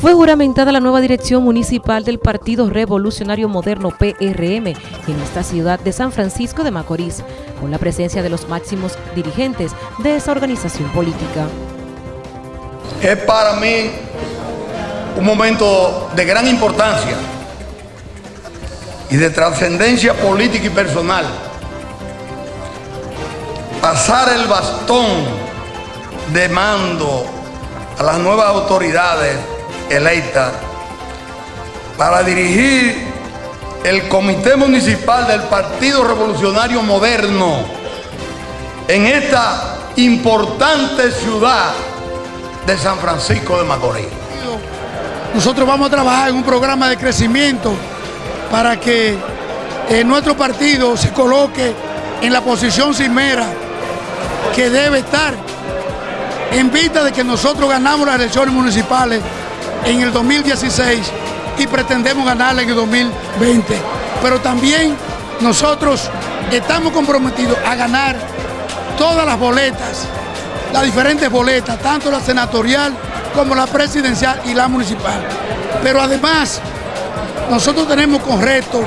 Fue juramentada la nueva dirección municipal del Partido Revolucionario Moderno PRM en esta ciudad de San Francisco de Macorís, con la presencia de los máximos dirigentes de esa organización política. Es para mí un momento de gran importancia y de trascendencia política y personal. Pasar el bastón de mando a las nuevas autoridades electa para dirigir el Comité Municipal del Partido Revolucionario Moderno en esta importante ciudad de San Francisco de Macorís. Nosotros vamos a trabajar en un programa de crecimiento para que eh, nuestro partido se coloque en la posición cimera que debe estar en vista de que nosotros ganamos las elecciones municipales en el 2016 y pretendemos ganarla en el 2020. Pero también nosotros estamos comprometidos a ganar todas las boletas, las diferentes boletas, tanto la senatorial como la presidencial y la municipal. Pero además, nosotros tenemos con reto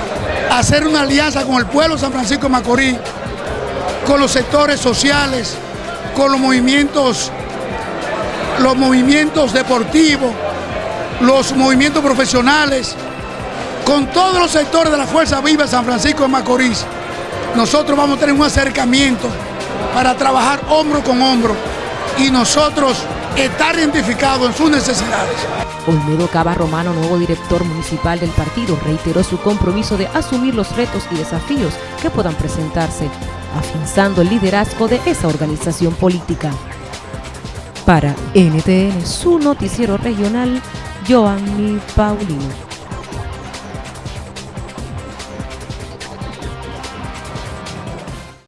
hacer una alianza con el pueblo de San Francisco de Macorís, con los sectores sociales, con los movimientos, los movimientos deportivos, los movimientos profesionales, con todos los sectores de la Fuerza Viva San Francisco de Macorís, nosotros vamos a tener un acercamiento para trabajar hombro con hombro y nosotros estar identificados en sus necesidades. Olmedo Cava Romano, nuevo director municipal del partido, reiteró su compromiso de asumir los retos y desafíos que puedan presentarse, afianzando el liderazgo de esa organización política. Para NTN, su noticiero regional, Joanny Paulino.